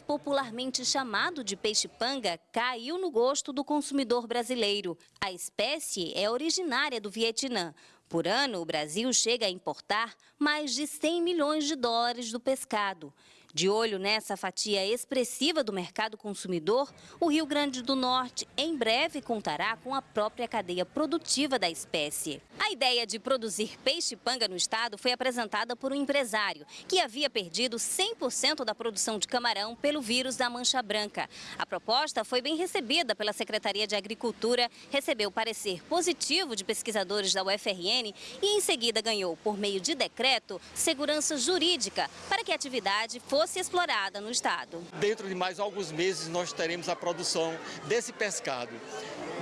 popularmente chamado de peixe-panga, caiu no gosto do consumidor brasileiro. A espécie é originária do Vietnã. Por ano, o Brasil chega a importar mais de 100 milhões de dólares do pescado. De olho nessa fatia expressiva do mercado consumidor, o Rio Grande do Norte em breve contará com a própria cadeia produtiva da espécie. A ideia de produzir peixe-panga no estado foi apresentada por um empresário que havia perdido 100% da produção de camarão pelo vírus da mancha branca. A proposta foi bem recebida pela Secretaria de Agricultura, recebeu parecer positivo de pesquisadores da UFRN e em seguida ganhou, por meio de decreto, segurança jurídica para que a atividade fosse fosse explorada no estado. Dentro de mais alguns meses nós teremos a produção desse pescado.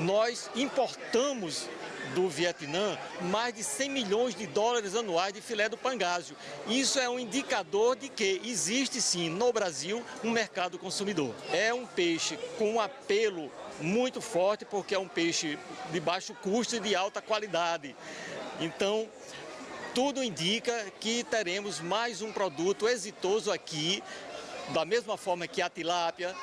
Nós importamos do Vietnã mais de 100 milhões de dólares anuais de filé do pangásio. Isso é um indicador de que existe sim no Brasil um mercado consumidor. É um peixe com um apelo muito forte porque é um peixe de baixo custo e de alta qualidade. Então, tudo indica que teremos mais um produto exitoso aqui, da mesma forma que a tilápia,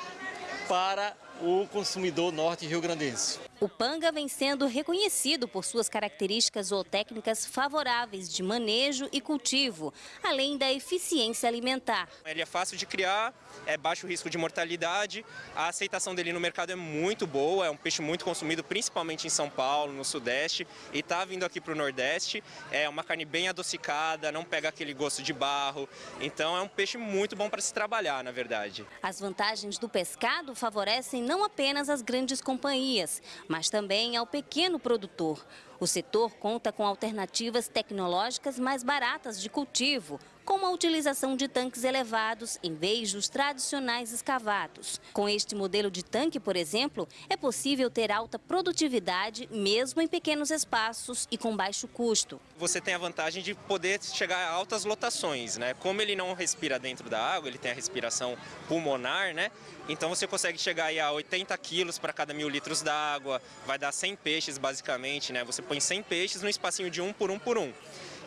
para o consumidor norte rio-grandense. O panga vem sendo reconhecido por suas características zootécnicas favoráveis de manejo e cultivo, além da eficiência alimentar. Ele é fácil de criar, é baixo risco de mortalidade, a aceitação dele no mercado é muito boa, é um peixe muito consumido principalmente em São Paulo, no Sudeste, e está vindo aqui para o Nordeste. É uma carne bem adocicada, não pega aquele gosto de barro, então é um peixe muito bom para se trabalhar, na verdade. As vantagens do pescado favorecem não apenas as grandes companhias, mas também ao pequeno produtor. O setor conta com alternativas tecnológicas mais baratas de cultivo, como a utilização de tanques elevados em vez dos tradicionais escavados. Com este modelo de tanque, por exemplo, é possível ter alta produtividade mesmo em pequenos espaços e com baixo custo. Você tem a vantagem de poder chegar a altas lotações, né? Como ele não respira dentro da água, ele tem a respiração pulmonar, né? Então você consegue chegar a 80 quilos para cada mil litros d'água, vai dar 100 peixes basicamente, né? Você põe 100 peixes no espacinho de um por um por um.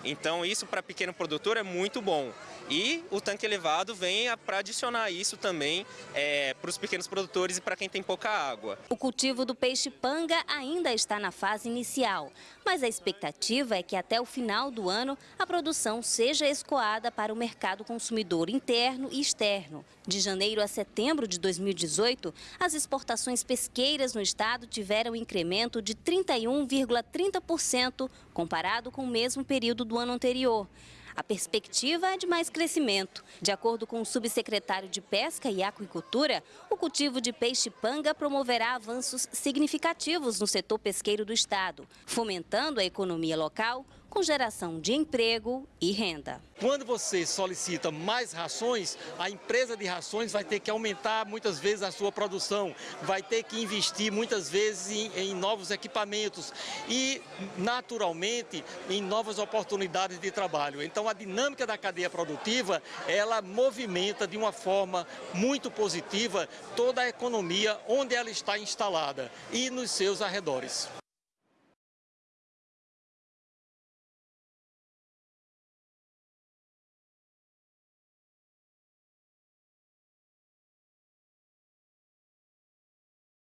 Então isso para pequeno produtor é muito bom. E o tanque elevado vem para adicionar isso também é, para os pequenos produtores e para quem tem pouca água. O cultivo do peixe-panga ainda está na fase inicial, mas a expectativa é que até o final do ano a produção seja escoada para o mercado consumidor interno e externo. De janeiro a setembro de 2018, as exportações pesqueiras no estado tiveram um incremento de 31,30% comparado com o mesmo período do ano anterior. A perspectiva é de mais crescimento. De acordo com o subsecretário de Pesca e Aquicultura, o cultivo de peixe-panga promoverá avanços significativos no setor pesqueiro do estado, fomentando a economia local, com geração de emprego e renda. Quando você solicita mais rações, a empresa de rações vai ter que aumentar muitas vezes a sua produção, vai ter que investir muitas vezes em, em novos equipamentos e, naturalmente, em novas oportunidades de trabalho. Então, a dinâmica da cadeia produtiva, ela movimenta de uma forma muito positiva toda a economia onde ela está instalada e nos seus arredores.